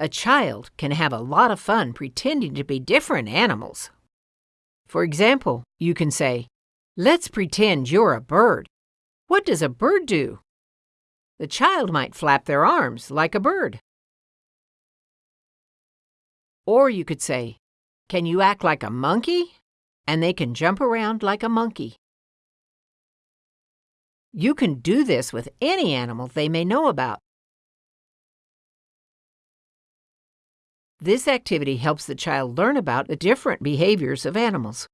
A child can have a lot of fun pretending to be different animals. For example, you can say, Let's pretend you're a bird. What does a bird do? The child might flap their arms like a bird. Or you could say, Can you act like a monkey? And they can jump around like a monkey. You can do this with any animal they may know about. This activity helps the child learn about the different behaviors of animals.